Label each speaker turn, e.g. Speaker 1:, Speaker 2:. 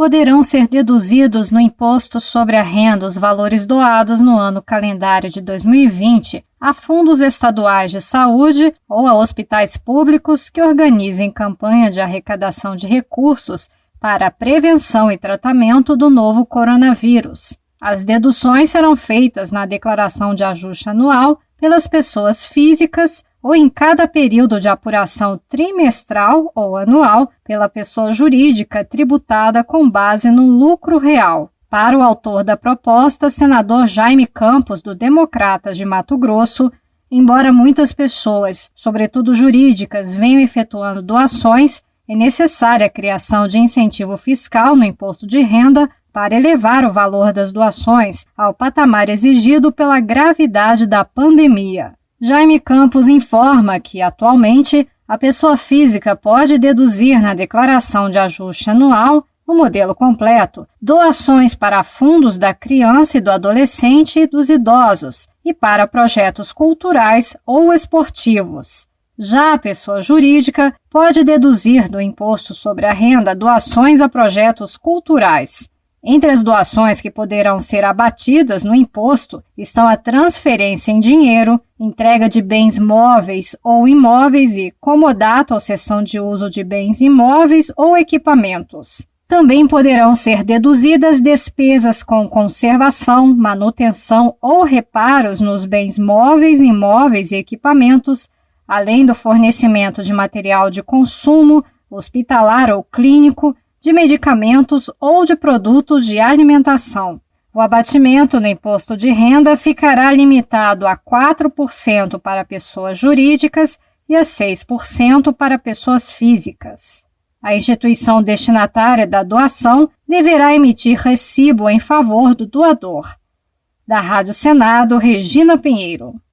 Speaker 1: poderão ser deduzidos no imposto sobre a renda os valores doados no ano calendário de 2020 a fundos estaduais de saúde ou a hospitais públicos que organizem campanha de arrecadação de recursos para a prevenção e tratamento do novo coronavírus. As deduções serão feitas na declaração de ajuste anual pelas pessoas físicas ou em cada período de apuração trimestral ou anual pela pessoa jurídica tributada com base no lucro real. Para o autor da proposta, senador Jaime Campos, do Democratas de Mato Grosso, embora muitas pessoas, sobretudo jurídicas, venham efetuando doações, é necessária a criação de incentivo fiscal no imposto de renda para elevar o valor das doações ao patamar exigido pela gravidade da pandemia. Jaime Campos informa que, atualmente, a pessoa física pode deduzir na declaração de ajuste anual o modelo completo, doações para fundos da criança e do adolescente e dos idosos e para projetos culturais ou esportivos. Já a pessoa jurídica pode deduzir do imposto sobre a renda doações a projetos culturais. Entre as doações que poderão ser abatidas no imposto estão a transferência em dinheiro, entrega de bens móveis ou imóveis e comodato ou cessão de uso de bens imóveis ou equipamentos. Também poderão ser deduzidas despesas com conservação, manutenção ou reparos nos bens móveis, imóveis e equipamentos, além do fornecimento de material de consumo, hospitalar ou clínico, de medicamentos ou de produtos de alimentação. O abatimento no imposto de renda ficará limitado a 4% para pessoas jurídicas e a 6% para pessoas físicas. A instituição destinatária da doação deverá emitir recibo em favor do doador. Da Rádio Senado, Regina Pinheiro.